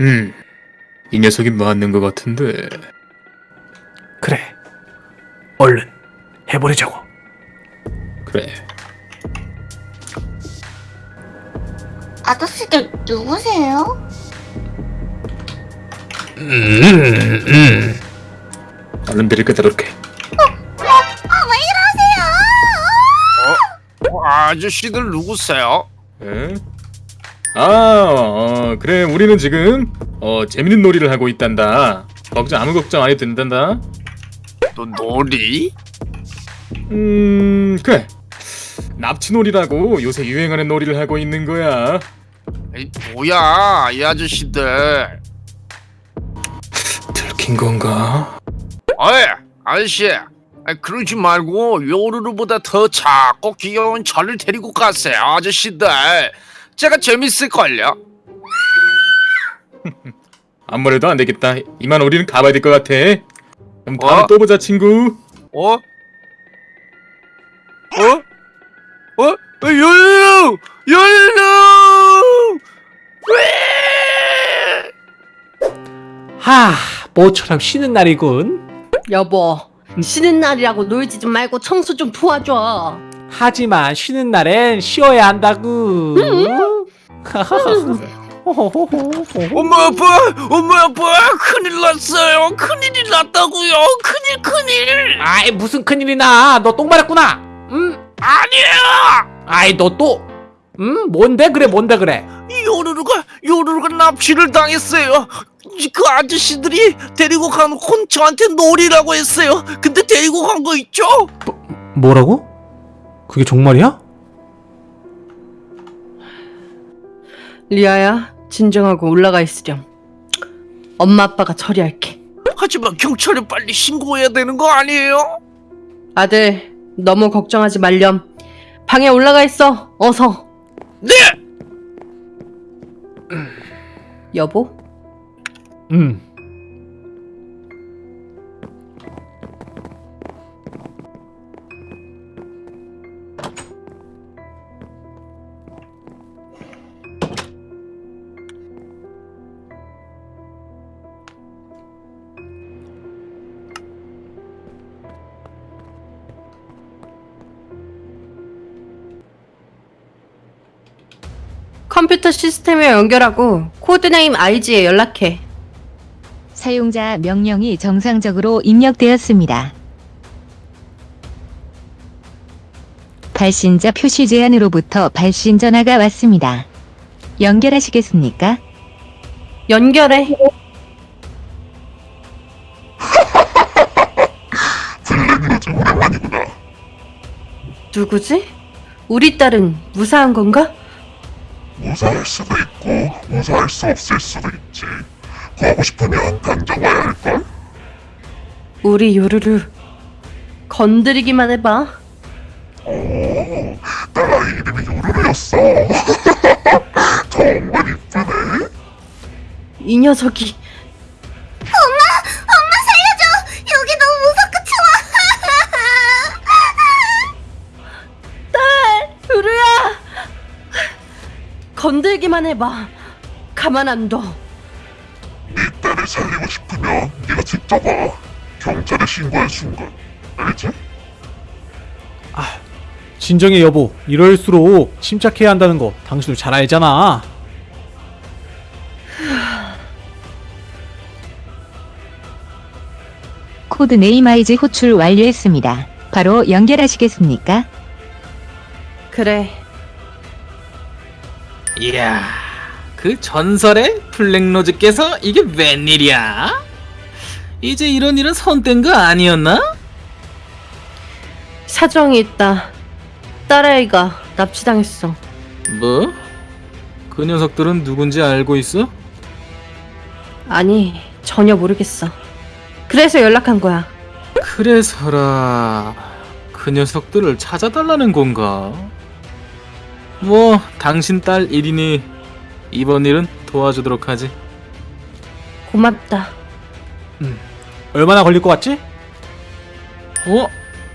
음, 이 녀석이 맞는 것 같은데. 그래. 얼른 해버리자고. 그래. 아저씨들 누구세요? 음, 음. 얼른 데리고 들어올게. 아, 왜 이러세요? 어, 아저씨들 누구세요? 에? 아, 어, 그래. 우리는 지금 어 재밌는 놀이를 하고 있단다. 걱정 아무 걱정 안 해도 된단다. 너 놀이? 음, 그래. 납치놀이라고 요새 유행하는 놀이를 하고 있는 거야. 에이, 뭐야 이 아저씨들 들킨 건가? 어이 아저씨 아이, 그러지 말고 요루루보다 더 작고 귀여운 저를 데리고 가세요 아저씨들 제가 재밌을걸요 아무래도 안 되겠다. 이만 우리는 가봐야 될 것 같아. 그럼 다음에 어? 또 보자, 친구. 어? 어? 어? 어! 요루루! 왜? 하, 모처럼 쉬는 날이군. 여보, 쉬는 날이라고 놀지 좀 말고 청소 좀 도와줘. 하지만 쉬는 날엔 쉬어야 한다구. 엄마 아빠! 엄마 아빠! 큰일 났어요! 큰일이 났다고요! 큰일 큰일! 아이 무슨 큰일이 나? 너 똥 마렸구나. 음, 아니에요! 아이 너 또. 음, 뭔데 그래 뭔데 그래? 요루루가 요루루가 납치를 당했어요. 이- 그 아저씨들이 데리고 가놓고 저한테 놀이라고 했어요. 근데 데리고 간 거 있죠? 뭐라고? 그게 정말이야? 리아야, 진정하고 올라가 있으렴. 엄마 아빠가 처리할게. 하지만 경찰에 빨리 신고해야 되는 거 아니에요? 아들, 너무 걱정하지 말렴. 방에 올라가 있어. 어서. 네! 여보? 음. 컴퓨터 시스템에 연결하고 코드네임 IG에 연락해. 사용자 명령이 정상적으로 입력되었습니다. 발신자 표시 제한으로부터 발신 전화가 왔습니다. 연결하시겠습니까? 연결해. 누구지? 우리 딸은 무사한 건가? 무사할 수도 있고 무사할 수 없을 수도 있지. 가고 싶으면 당장 와야 할걸? 우리 요루루 건드리기만 해봐. 딸아이 이름이 요루루였어. 정말 이쁘네. 이 녀석이 해봐. 가만 안 둬. 네 딸을 살리고 싶으면 네가 직접 와. 경찰에 신고할 순간. 알지? 진정해 여보. 이럴수록 침착해야 한다는 거 당신도 잘 알잖아. code name 아이즈 호출 완료했습니다. 바로 연결하시겠습니까? 그래. 이야, 그 전설의 블랙로즈께서 이게 웬일이야? 이제 이런 일은 선뗀 거 아니었나? 사정이 있다. 딸아이가 납치당했어. 뭐? 그 녀석들은 누군지 알고 있어? 아니 전혀 모르겠어. 그래서 연락한 거야. 그래서라 그 녀석들을 찾아달라는 건가? 뭐 당신 딸 일이니 이번 일은 도와주도록 하지. 고맙다. 얼마나 걸릴 것 같지? 어?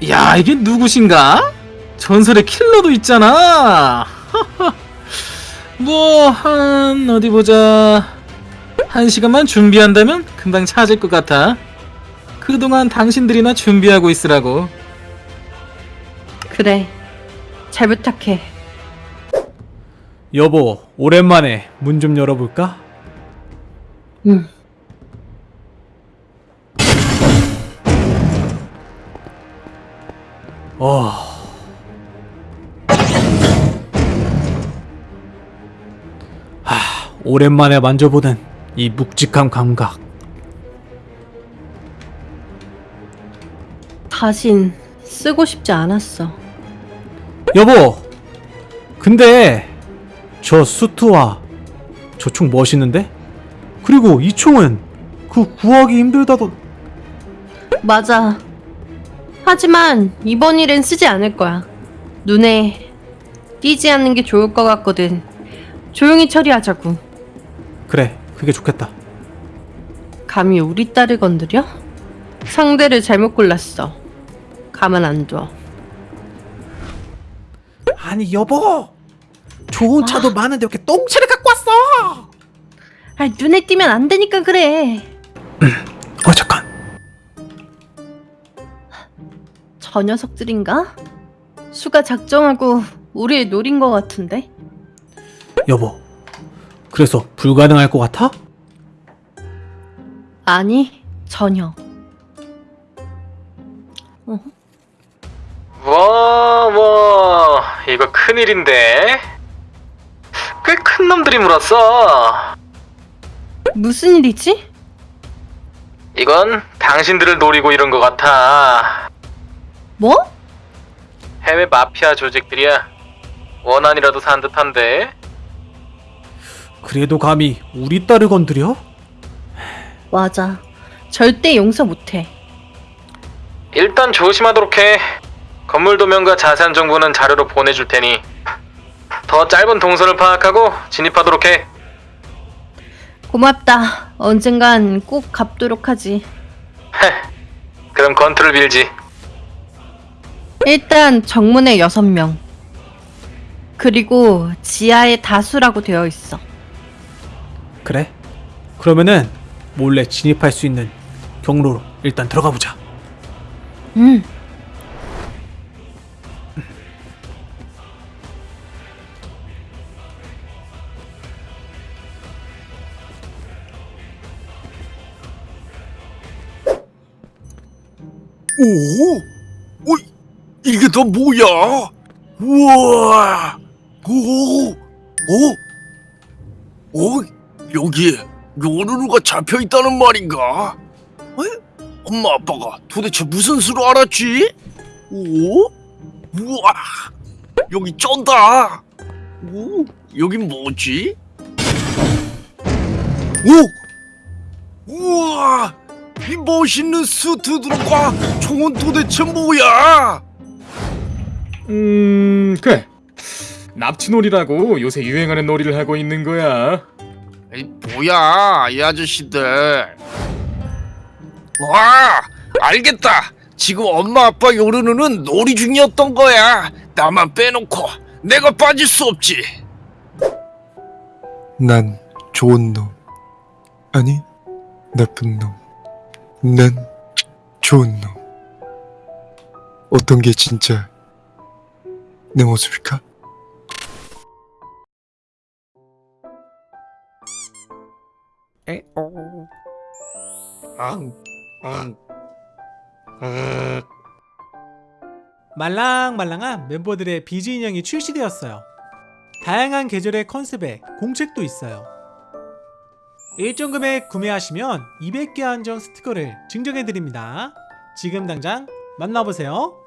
야 이게 누구신가? 전설의 킬러도 있잖아. 뭐 한 어디 보자 한 시간만 준비한다면 금방 찾을 것 같아. 그동안 당신들이나 준비하고 있으라고. 그래. 잘 부탁해. 여보, 오랜만에 문 좀 열어볼까? 응. 어. 하, 오랜만에 만져보는 이 묵직한 감각. 다신 쓰고 싶지 않았어. 여보! 근데 저 수트와 저 총 멋있는데? 그리고 이 총은 그 구하기 힘들다던 맞아. 하지만 이번 일엔 쓰지 않을 거야. 눈에 띄지 않는 게 좋을 것 같거든. 조용히 처리하자고. 그래 그게 좋겠다 감히 우리 딸을 건드려? 상대를 잘못 골랐어. 가만 안 둬. 아니 여보 좋은 차도 많은데 이렇게 똥차를 갖고 왔어 아, 눈에 띄면 안 되니까 그래. 어 잠깐 저 녀석들인가? 수가 작정하고 우리를 노린 것 같은데? 여보 그래서 불가능할 것 같아? 아니, 전혀. 와, 와, 이거 큰일인데? 꽤 큰 놈들이 물었어. 무슨 일이지? 이건 당신들을 노리고 이런 것 같아. 뭐? 해외 마피아 조직들이야. 원한이라도 산 듯한데. 그래도 감히 우리 딸을 건드려? 맞아. 절대 용서 못해. 일단 조심하도록 해. 건물 도면과 자세한 정보는 자료로 보내줄 테니 더 짧은 동선을 파악하고 진입하도록 해. 고맙다. 언젠간 꼭 갚도록 하지. 그럼 건투를 빌지. 일단 정문에 여섯 명. 그리고 지하에 다수라고 되어 있어. 그래 그러면은 몰래 진입할 수 있는 경로로 일단 들어가 보자 응. 오? 어, 이게 다 뭐야? 우와! 오! 오! 오! 여기에 요루루가 잡혀 있다는 말인가? 에? 엄마 아빠가 도대체 무슨 수로 알았지? 오? 우와! 여기 쩐다! 오? 여긴 뭐지? 오! 이 멋있는 수트들과 총은 도대체 뭐야? 음 그래 납치놀이라고 요새 유행하는 놀이를 하고 있는 거야 이 뭐야 이 아저씨들 와 알겠다 지금 엄마 아빠 요르누는 놀이 중이었던 거야 나만 빼놓고 내가 빠질 수 없지 난 좋은 놈. 아니, 나쁜 놈. 난 좋은 놈. 어떤 게 진짜 내 모습일까? 말랑말랑한 멤버들의 비즈 인형이 출시되었어요. 다양한 계절의 컨셉에 공책도 있어요. 일정 금액 구매하시면 200개 한정 스티커를 증정해드립니다. 지금 당장 만나보세요.